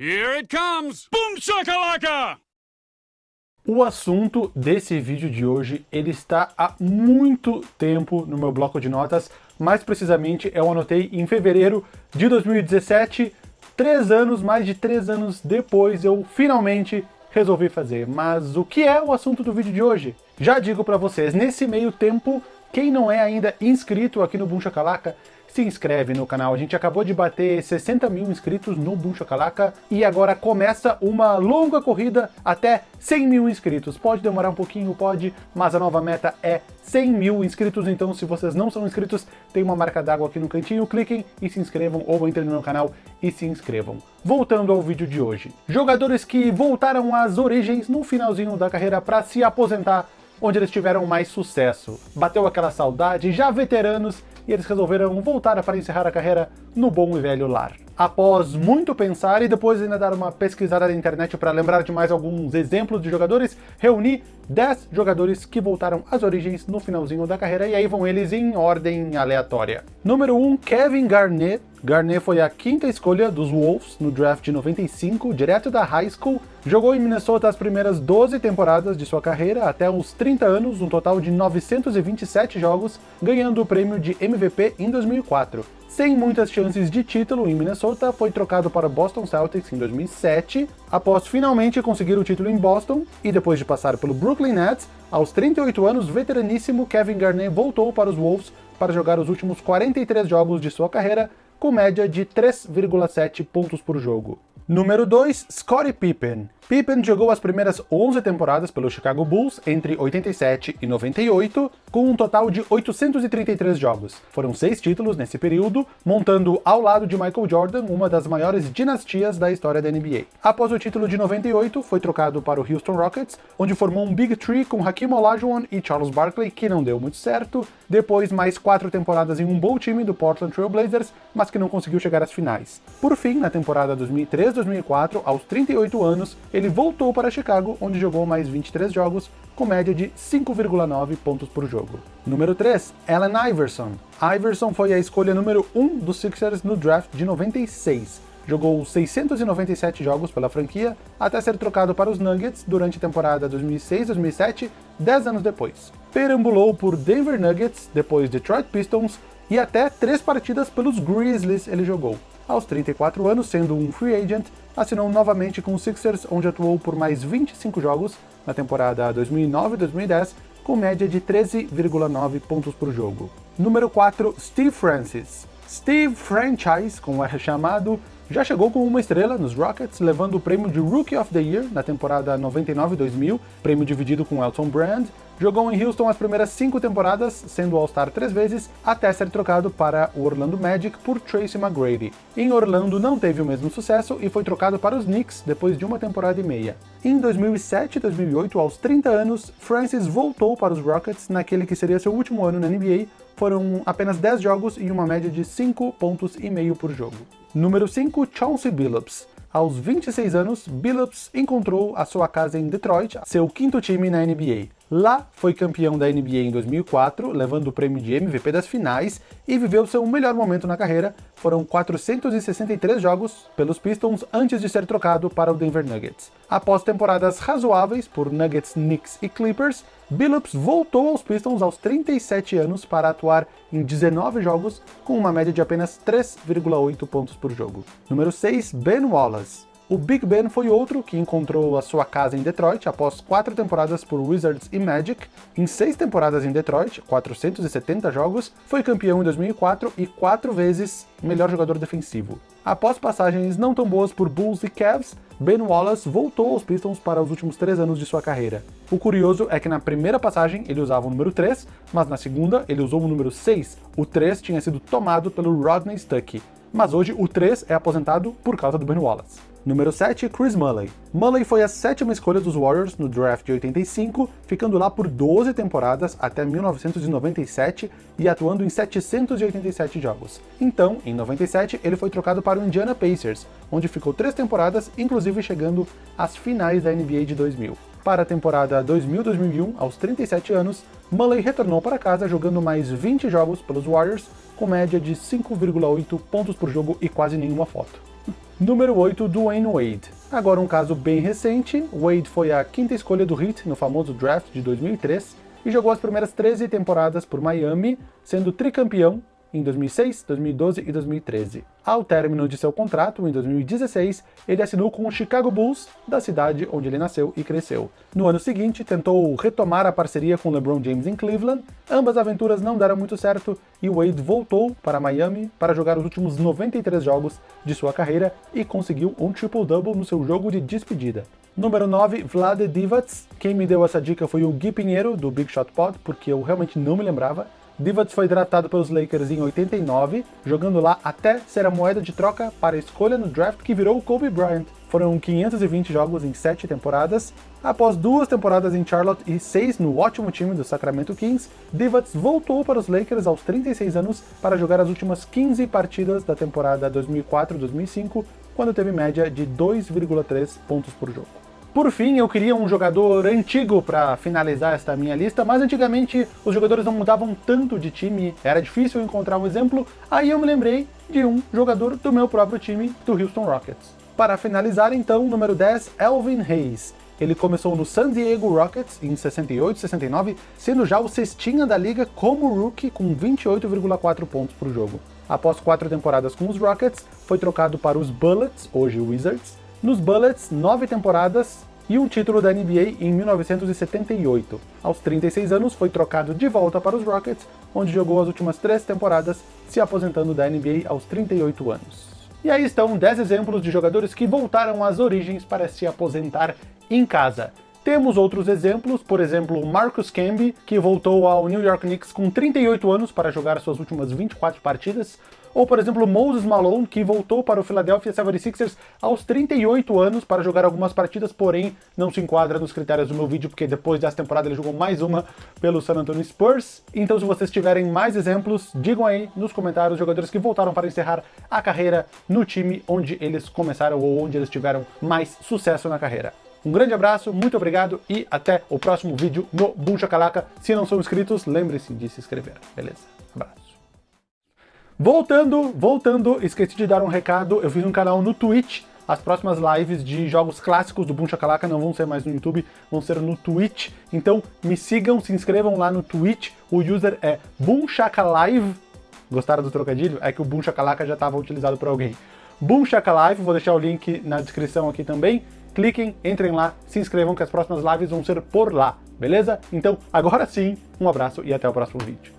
Here it comes! Boom shakalaka! O assunto desse vídeo de hoje, ele está há muito tempo no meu bloco de notas, mais precisamente eu anotei em fevereiro de 2017, três anos, mais de três anos depois, eu finalmente resolvi fazer. Mas o que é o assunto do vídeo de hoje? Já digo para vocês, nesse meio tempo, quem não é ainda inscrito aqui no Boom Shakalaka, se inscreve no canal. A gente acabou de bater 60 mil inscritos no Boom Shakalaka e agora começa uma longa corrida até 100 mil inscritos. Pode demorar um pouquinho, pode, mas a nova meta é 100 mil inscritos, então se vocês não são inscritos, tem uma marca d'água aqui no cantinho, cliquem e se inscrevam, ou entrem no canal e se inscrevam. Voltando ao vídeo de hoje. Jogadores que voltaram às origens no finalzinho da carreira para se aposentar onde eles tiveram mais sucesso. Bateu aquela saudade, já veteranos, e eles resolveram voltar para encerrar a carreira no bom e velho lar. Após muito pensar e depois ainda dar uma pesquisada na internet para lembrar de mais alguns exemplos de jogadores, reuni 10 jogadores que voltaram às origens no finalzinho da carreira, e aí vão eles em ordem aleatória. Número 1, Kevin Garnett. Garnett foi a quinta escolha dos Wolves no draft de 95, direto da high school. Jogou em Minnesota as primeiras 12 temporadas de sua carreira, até uns 30 anos, um total de 927 jogos, ganhando o prêmio de MVP em 2004 sem muitas chances de título em Minnesota, foi trocado para Boston Celtics em 2007, após finalmente conseguir o título em Boston, e depois de passar pelo Brooklyn Nets, aos 38 anos, veteraníssimo Kevin Garnett voltou para os Wolves para jogar os últimos 43 jogos de sua carreira, com média de 3,7 pontos por jogo. Número 2, Scottie Pippen. Pippen jogou as primeiras 11 temporadas pelo Chicago Bulls entre 87 e 98, com um total de 833 jogos. Foram seis títulos nesse período, montando ao lado de Michael Jordan uma das maiores dinastias da história da NBA. Após o título de 98, foi trocado para o Houston Rockets, onde formou um Big Three com Hakeem Olajuwon e Charles Barkley, que não deu muito certo. Depois, mais quatro temporadas em um bom time do Portland Trail Blazers, mas que não conseguiu chegar às finais. Por fim, na temporada 2003-2004, aos 38 anos, ele voltou para Chicago, onde jogou mais 23 jogos, com média de 5,9 pontos por jogo. Número 3, Allen Iverson. Iverson foi a escolha número 1 dos Sixers no draft de 96. Jogou 697 jogos pela franquia, até ser trocado para os Nuggets durante a temporada 2006-2007, 10 anos depois. Perambulou por Denver Nuggets, depois Detroit Pistons, e até três partidas pelos Grizzlies ele jogou aos 34 anos, sendo um free agent, assinou novamente com os Sixers, onde atuou por mais 25 jogos na temporada 2009-2010, com média de 13,9 pontos por jogo. Número 4, Steve Francis. Steve Franchise, como é chamado, já chegou com uma estrela nos Rockets, levando o prêmio de Rookie of the Year na temporada 99-2000, prêmio dividido com Elton Brand, Jogou em Houston as primeiras cinco temporadas, sendo All-Star três vezes, até ser trocado para o Orlando Magic por Tracy McGrady. Em Orlando não teve o mesmo sucesso e foi trocado para os Knicks depois de uma temporada e meia. Em 2007 e 2008, aos 30 anos, Francis voltou para os Rockets naquele que seria seu último ano na NBA, foram apenas 10 jogos e uma média de 5 pontos e meio por jogo. Número 5, Chauncey Billups. Aos 26 anos, Billups encontrou a sua casa em Detroit, seu quinto time na NBA. Lá foi campeão da NBA em 2004, levando o prêmio de MVP das finais e viveu seu melhor momento na carreira. Foram 463 jogos pelos Pistons antes de ser trocado para o Denver Nuggets. Após temporadas razoáveis por Nuggets, Knicks e Clippers, Billups voltou aos Pistons aos 37 anos para atuar em 19 jogos com uma média de apenas 3,8 pontos por jogo. Número 6, Ben Wallace. O Big Ben foi outro que encontrou a sua casa em Detroit após quatro temporadas por Wizards e Magic. Em seis temporadas em Detroit, 470 jogos, foi campeão em 2004 e quatro vezes melhor jogador defensivo. Após passagens não tão boas por Bulls e Cavs, Ben Wallace voltou aos Pistons para os últimos três anos de sua carreira. O curioso é que na primeira passagem ele usava o número 3, mas na segunda ele usou o número 6. O 3 tinha sido tomado pelo Rodney Stuckey, mas hoje o 3 é aposentado por causa do Ben Wallace. Número 7, Chris Mulley. Mulley foi a sétima escolha dos Warriors no draft de 85, ficando lá por 12 temporadas até 1997 e atuando em 787 jogos. Então, em 97, ele foi trocado para o Indiana Pacers, onde ficou três temporadas, inclusive chegando às finais da NBA de 2000. Para a temporada 2000-2001, aos 37 anos, Mulley retornou para casa jogando mais 20 jogos pelos Warriors, com média de 5,8 pontos por jogo e quase nenhuma foto. Número 8, Dwayne Wade. Agora um caso bem recente, Wade foi a quinta escolha do Heat no famoso draft de 2003 e jogou as primeiras 13 temporadas por Miami, sendo tricampeão em 2006, 2012 e 2013. Ao término de seu contrato, em 2016, ele assinou com o Chicago Bulls, da cidade onde ele nasceu e cresceu. No ano seguinte, tentou retomar a parceria com LeBron James em Cleveland, ambas aventuras não deram muito certo e Wade voltou para Miami para jogar os últimos 93 jogos de sua carreira e conseguiu um triple-double no seu jogo de despedida. Número 9, Vlade Divac. Quem me deu essa dica foi o Gui Pinheiro, do Big Shot Pod, porque eu realmente não me lembrava. Divac foi draftado pelos Lakers em 89, jogando lá até ser a moeda de troca para a escolha no draft que virou o Kobe Bryant. Foram 520 jogos em 7 temporadas. Após duas temporadas em Charlotte e seis no ótimo time do Sacramento Kings, Divac voltou para os Lakers aos 36 anos para jogar as últimas 15 partidas da temporada 2004-2005, quando teve média de 2,3 pontos por jogo. Por fim, eu queria um jogador antigo para finalizar esta minha lista, mas antigamente os jogadores não mudavam tanto de time, era difícil encontrar um exemplo, aí eu me lembrei de um jogador do meu próprio time, do Houston Rockets. Para finalizar então, número 10, Elvin Hayes. Ele começou no San Diego Rockets em 68 69, sendo já o cestinha da liga como rookie com 28,4 pontos por jogo. Após quatro temporadas com os Rockets, foi trocado para os Bullets, hoje Wizards. Nos Bullets, nove temporadas, e um título da NBA em 1978. Aos 36 anos, foi trocado de volta para os Rockets, onde jogou as últimas três temporadas, se aposentando da NBA aos 38 anos. E aí estão 10 exemplos de jogadores que voltaram às origens para se aposentar em casa. Temos outros exemplos, por exemplo, Marcus Camby, que voltou ao New York Knicks com 38 anos para jogar suas últimas 24 partidas, ou, por exemplo, Moses Malone, que voltou para o Philadelphia 76ers aos 38 anos para jogar algumas partidas, porém não se enquadra nos critérios do meu vídeo, porque depois dessa temporada ele jogou mais uma pelo San Antonio Spurs. Então, se vocês tiverem mais exemplos, digam aí nos comentários os jogadores que voltaram para encerrar a carreira no time onde eles começaram ou onde eles tiveram mais sucesso na carreira. Um grande abraço, muito obrigado e até o próximo vídeo no Boom Shakalaka. Se não são inscritos, lembre-se de se inscrever, beleza? Abraço. Voltando, voltando, esqueci de dar um recado, eu fiz um canal no Twitch, as próximas lives de jogos clássicos do Boom Shakalaka não vão ser mais no YouTube, vão ser no Twitch, então me sigam, se inscrevam lá no Twitch, o user é Boom Shakalive, gostaram do trocadilho? É que o Boom Shakalaka já estava utilizado por alguém. Boom Shakalive, vou deixar o link na descrição aqui também, cliquem, entrem lá, se inscrevam que as próximas lives vão ser por lá, beleza? Então, agora sim, um abraço e até o próximo vídeo.